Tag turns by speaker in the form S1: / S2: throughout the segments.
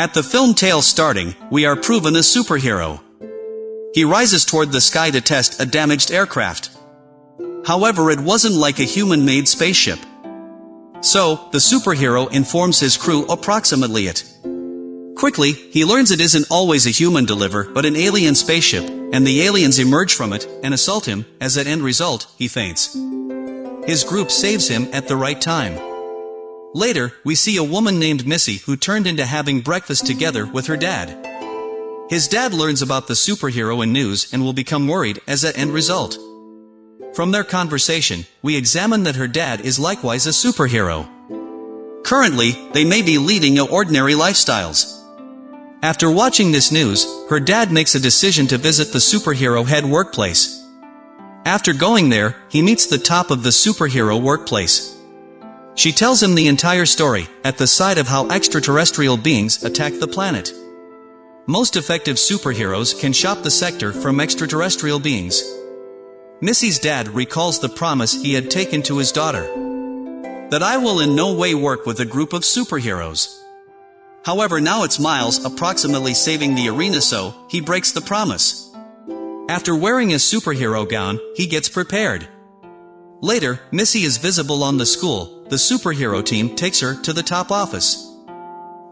S1: At the film tale starting, we are proven a superhero. He rises toward the sky to test a damaged aircraft. However it wasn't like a human-made spaceship. So, the superhero informs his crew approximately it. Quickly, he learns it isn't always a human deliver but an alien spaceship, and the aliens emerge from it and assault him, as at end result, he faints. His group saves him at the right time. Later, we see a woman named Missy who turned into having breakfast together with her dad. His dad learns about the superhero in news and will become worried as at end result. From their conversation, we examine that her dad is likewise a superhero. Currently, they may be leading ordinary lifestyles. After watching this news, her dad makes a decision to visit the superhero head workplace. After going there, he meets the top of the superhero workplace. She tells him the entire story, at the side of how extraterrestrial beings attack the planet. Most effective superheroes can shop the sector from extraterrestrial beings. Missy's dad recalls the promise he had taken to his daughter. That I will in no way work with a group of superheroes. However now it's Miles approximately saving the arena so, he breaks the promise. After wearing his superhero gown, he gets prepared. Later, Missy is visible on the school, the superhero team takes her to the top office.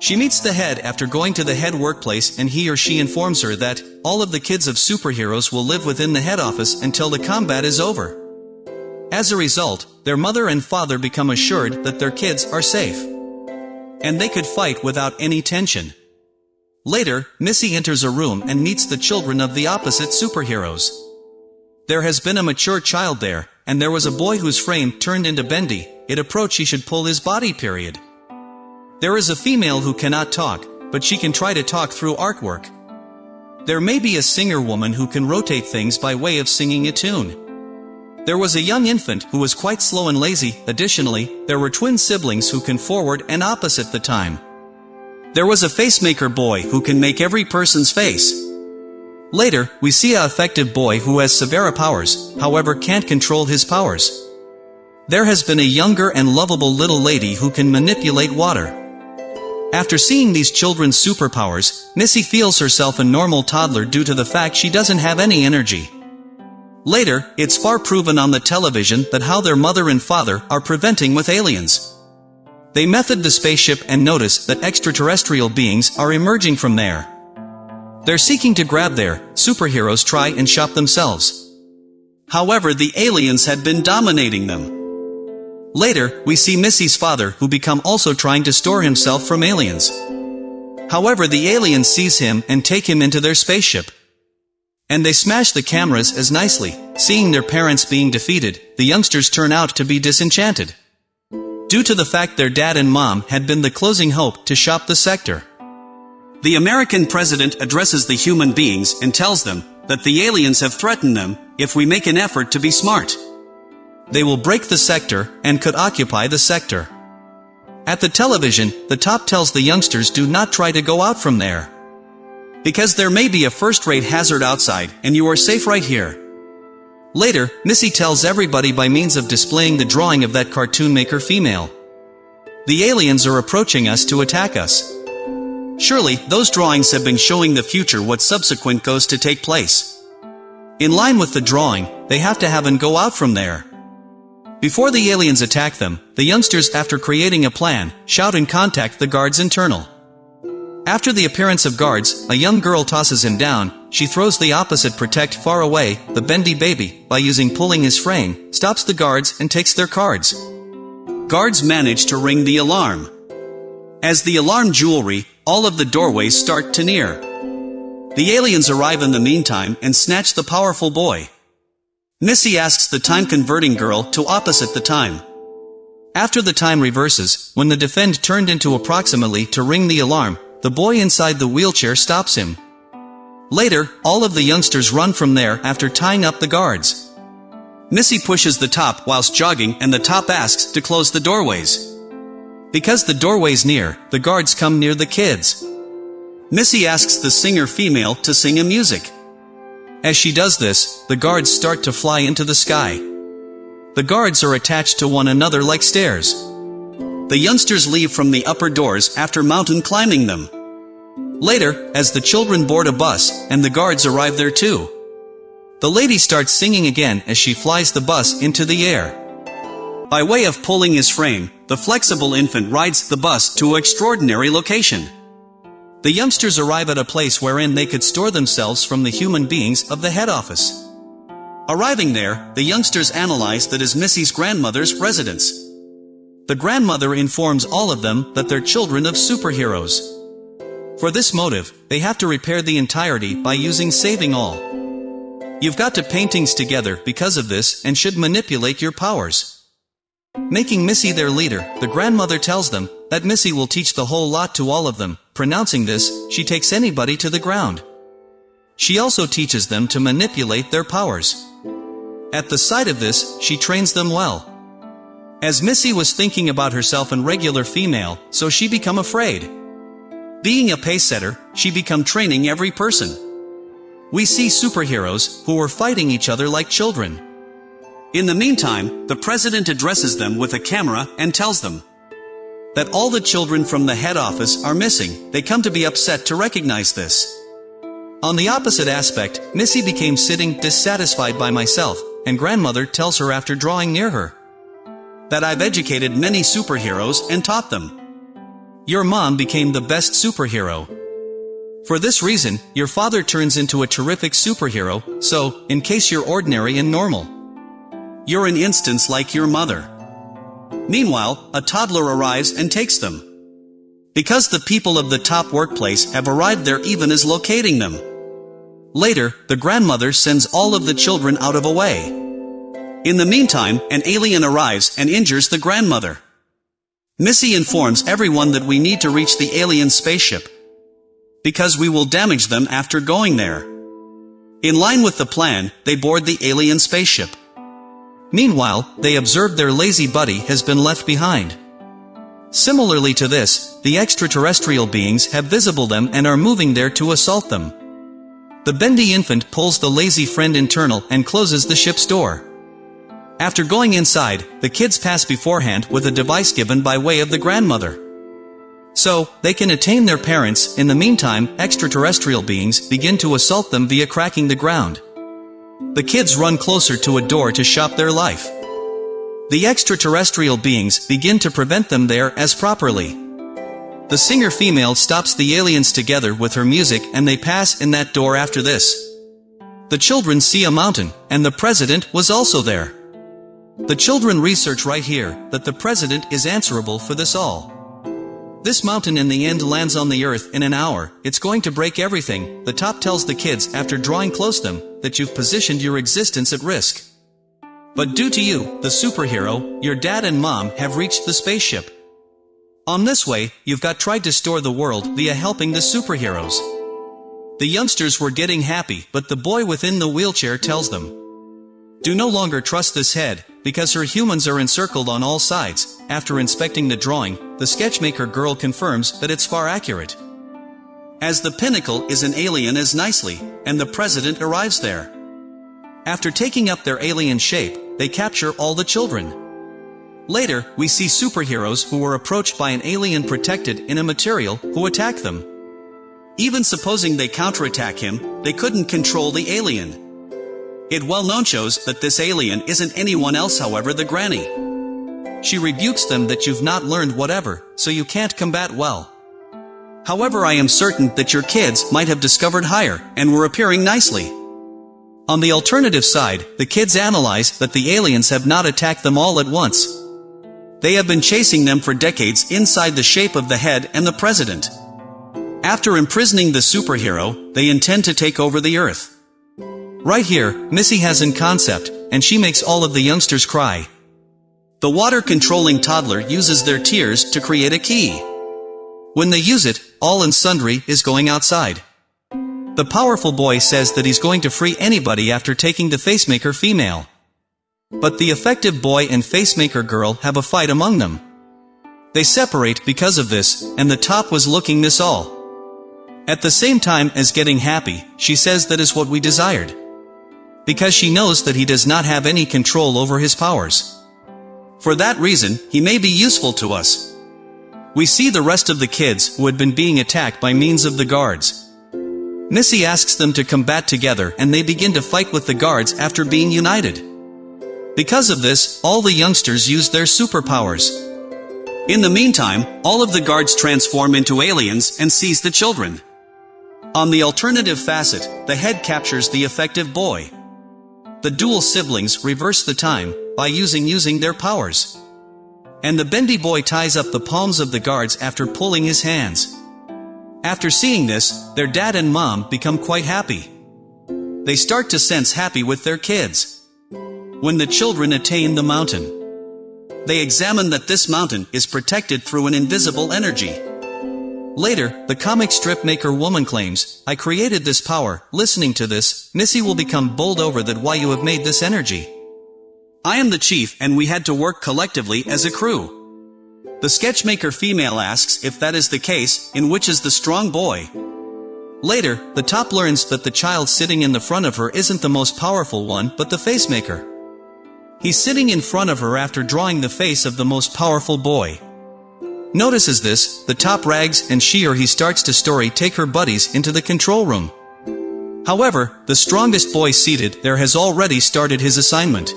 S1: She meets the head after going to the head workplace and he or she informs her that, all of the kids of superheroes will live within the head office until the combat is over. As a result, their mother and father become assured that their kids are safe and they could fight without any tension. Later, Missy enters a room and meets the children of the opposite superheroes. There has been a mature child there, and there was a boy whose frame turned into bendy, it approach he should pull his body period. There is a female who cannot talk, but she can try to talk through artwork. There may be a singer woman who can rotate things by way of singing a tune. There was a young infant who was quite slow and lazy, additionally, there were twin siblings who can forward and opposite the time. There was a facemaker boy who can make every person's face. Later, we see a effective boy who has severe powers, however can't control his powers. There has been a younger and lovable little lady who can manipulate water. After seeing these children's superpowers, Missy feels herself a normal toddler due to the fact she doesn't have any energy. Later, it's far proven on the television that how their mother and father are preventing with aliens. They method the spaceship and notice that extraterrestrial beings are emerging from there. They're seeking to grab their superheroes try and shop themselves. However the aliens had been dominating them. Later, we see Missy's father who become also trying to store himself from aliens. However the aliens sees him and take him into their spaceship. And they smash the cameras as nicely. Seeing their parents being defeated, the youngsters turn out to be disenchanted. Due to the fact their dad and mom had been the closing hope to shop the sector. The American president addresses the human beings and tells them that the aliens have threatened them if we make an effort to be smart. They will break the sector and could occupy the sector. At the television, the top tells the youngsters do not try to go out from there. Because there may be a first-rate hazard outside, and you are safe right here. Later, Missy tells everybody by means of displaying the drawing of that cartoon maker female. The aliens are approaching us to attack us. Surely, those drawings have been showing the future what subsequent goes to take place. In line with the drawing, they have to have and go out from there. Before the aliens attack them, the youngsters after creating a plan, shout and contact the guards internal. After the appearance of guards, a young girl tosses him down, she throws the opposite protect far away, the bendy baby, by using pulling his frame, stops the guards and takes their cards. Guards manage to ring the alarm. As the alarm jewelry, all of the doorways start to near. The aliens arrive in the meantime and snatch the powerful boy. Missy asks the time-converting girl to opposite the time. After the time reverses, when the defend turned into approximately to ring the alarm, the boy inside the wheelchair stops him. Later, all of the youngsters run from there after tying up the guards. Missy pushes the top whilst jogging and the top asks to close the doorways. Because the doorway's near, the guards come near the kids. Missy asks the singer female to sing a music. As she does this, the guards start to fly into the sky. The guards are attached to one another like stairs. The youngsters leave from the upper doors after mountain climbing them. Later, as the children board a bus, and the guards arrive there too. The lady starts singing again as she flies the bus into the air. By way of pulling his frame, the flexible infant rides the bus to an extraordinary location. The youngsters arrive at a place wherein they could store themselves from the human beings of the head office. Arriving there, the youngsters analyze that is Missy's grandmother's residence. The grandmother informs all of them that they're children of superheroes. For this motive, they have to repair the entirety by using saving all. You've got to paintings together because of this and should manipulate your powers. Making Missy their leader, the grandmother tells them that Missy will teach the whole lot to all of them. Pronouncing this, she takes anybody to the ground. She also teaches them to manipulate their powers. At the sight of this, she trains them well. As Missy was thinking about herself and regular female, so she become afraid. Being a pace setter, she become training every person. We see superheroes, who are fighting each other like children. In the meantime, the president addresses them with a camera and tells them that all the children from the head office are missing, they come to be upset to recognize this. On the opposite aspect, Missy became sitting dissatisfied by myself, and grandmother tells her after drawing near her that I've educated many superheroes and taught them. Your mom became the best superhero. For this reason, your father turns into a terrific superhero, so, in case you're ordinary and normal. You're an instance like your mother. Meanwhile, a toddler arrives and takes them. Because the people of the top workplace have arrived there even as locating them. Later, the grandmother sends all of the children out of a way. In the meantime, an alien arrives and injures the grandmother. Missy informs everyone that we need to reach the alien spaceship. Because we will damage them after going there. In line with the plan, they board the alien spaceship. Meanwhile, they observe their lazy buddy has been left behind. Similarly to this, the extraterrestrial beings have visible them and are moving there to assault them. The bendy infant pulls the lazy friend internal and closes the ship's door. After going inside, the kids pass beforehand with a device given by way of the grandmother. So, they can attain their parents, in the meantime, extraterrestrial beings begin to assault them via cracking the ground. The kids run closer to a door to shop their life. The extraterrestrial beings begin to prevent them there as properly. The singer female stops the aliens together with her music and they pass in that door after this. The children see a mountain, and the president was also there. The children research right here that the president is answerable for this all. This mountain in the end lands on the earth in an hour, it's going to break everything, the top tells the kids after drawing close them, that you've positioned your existence at risk. But due to you, the superhero, your dad and mom have reached the spaceship. On this way, you've got tried to store the world via helping the superheroes. The youngsters were getting happy, but the boy within the wheelchair tells them. Do no longer trust this head, because her humans are encircled on all sides. After inspecting the drawing, the sketchmaker girl confirms that it's far accurate. As the pinnacle is an alien as nicely, and the president arrives there. After taking up their alien shape, they capture all the children. Later, we see superheroes who were approached by an alien protected in a material who attack them. Even supposing they counterattack him, they couldn't control the alien. It well known shows that this alien isn't anyone else however the granny. She rebukes them that you've not learned whatever, so you can't combat well. However I am certain that your kids might have discovered higher, and were appearing nicely. On the alternative side, the kids analyze that the aliens have not attacked them all at once, they have been chasing them for decades inside the shape of the head and the president. After imprisoning the superhero, they intend to take over the earth. Right here, Missy has in concept, and she makes all of the youngsters cry. The water-controlling toddler uses their tears to create a key. When they use it, all and sundry is going outside. The powerful boy says that he's going to free anybody after taking the facemaker female. But the effective boy and facemaker girl have a fight among them. They separate because of this, and the top was looking this all. At the same time as getting happy, she says that is what we desired. Because she knows that he does not have any control over his powers. For that reason, he may be useful to us. we see the rest of the kids who had been being attacked by means of the guards. Missy asks them to combat together and they begin to fight with the guards after being united. Because of this, all the youngsters use their superpowers. In the meantime, all of the guards transform into aliens and seize the children. On the alternative facet, the head captures the effective boy. The dual siblings reverse the time by using using their powers. And the bendy boy ties up the palms of the guards after pulling his hands. After seeing this, their dad and mom become quite happy. They start to sense happy with their kids. When the children attain the mountain, they examine that this mountain is protected through an invisible energy. Later, the comic strip maker woman claims, I created this power, listening to this, Missy will become bowled over that why you have made this energy. I am the chief and we had to work collectively as a crew. The sketchmaker female asks if that is the case, in which is the strong boy. Later, the top learns that the child sitting in the front of her isn't the most powerful one, but the face maker. He's sitting in front of her after drawing the face of the most powerful boy. Notices this, the top rags and she or he starts to story take her buddies into the control room. However, the strongest boy seated there has already started his assignment.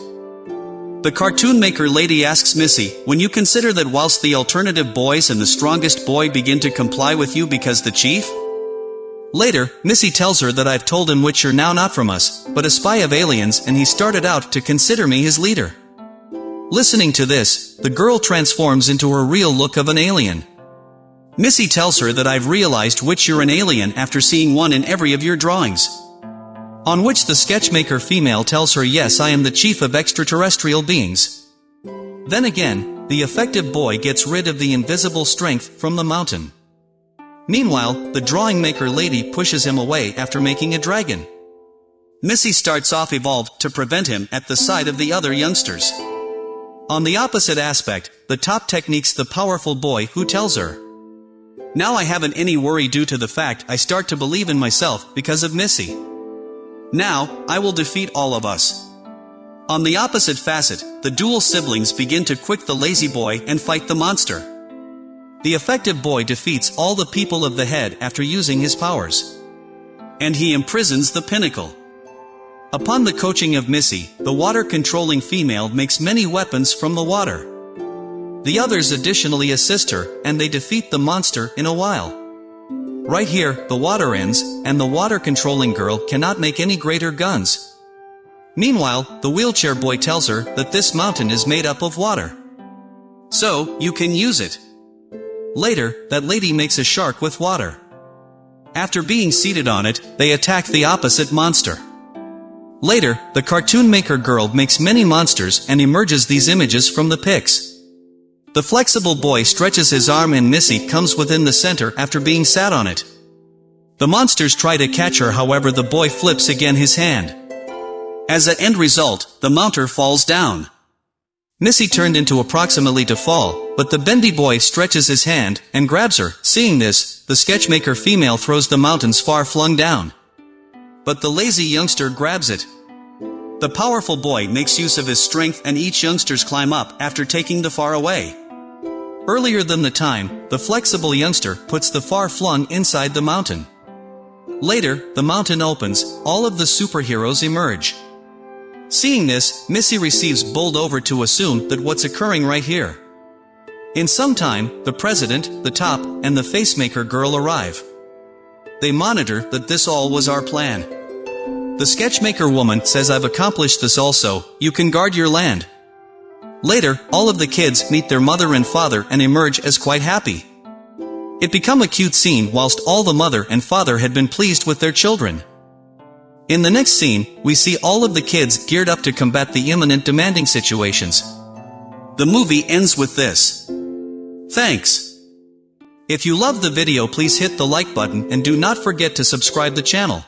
S1: The cartoon maker lady asks Missy, when you consider that whilst the alternative boys and the strongest boy begin to comply with you because the chief? Later, Missy tells her that I've told him which you're now not from us, but a spy of aliens and he started out to consider me his leader. Listening to this, the girl transforms into her real look of an alien. Missy tells her that I've realized which you're an alien after seeing one in every of your drawings. On which the sketchmaker female tells her yes I am the chief of extraterrestrial beings. Then again, the effective boy gets rid of the invisible strength from the mountain. Meanwhile, the drawing maker lady pushes him away after making a dragon. Missy starts off evolved to prevent him at the sight of the other youngsters. On the opposite aspect, the top techniques the powerful boy who tells her. Now I haven't any worry due to the fact I start to believe in myself because of Missy. Now, I will defeat all of us. On the opposite facet, the dual siblings begin to quick the lazy boy and fight the monster. The effective boy defeats all the people of the head after using his powers. And he imprisons the pinnacle. Upon the coaching of Missy, the water-controlling female makes many weapons from the water. The others additionally assist her, and they defeat the monster in a while. Right here, the water ends, and the water-controlling girl cannot make any greater guns. Meanwhile, the wheelchair boy tells her that this mountain is made up of water. So, you can use it. Later, that lady makes a shark with water. After being seated on it, they attack the opposite monster. Later, the cartoon maker girl makes many monsters and emerges these images from the pics. The flexible boy stretches his arm and Missy comes within the center after being sat on it. The monsters try to catch her however the boy flips again his hand. As an end result, the mounter falls down. Missy turned into approximately to fall, but the bendy boy stretches his hand and grabs her. Seeing this, the sketchmaker female throws the mountains far flung down. But the lazy youngster grabs it. The powerful boy makes use of his strength and each youngsters climb up after taking the far away. Earlier than the time, the flexible youngster puts the far-flung inside the mountain. Later, the mountain opens, all of the superheroes emerge. Seeing this, Missy receives bowled over to assume that what's occurring right here. In some time, the president, the top, and the facemaker girl arrive. They monitor that this all was our plan. The sketchmaker woman says I've accomplished this also, you can guard your land. Later, all of the kids meet their mother and father and emerge as quite happy. It become a cute scene whilst all the mother and father had been pleased with their children. In the next scene, we see all of the kids geared up to combat the imminent demanding situations. The movie ends with this. Thanks. If you love the video please hit the like button and do not forget to subscribe the channel.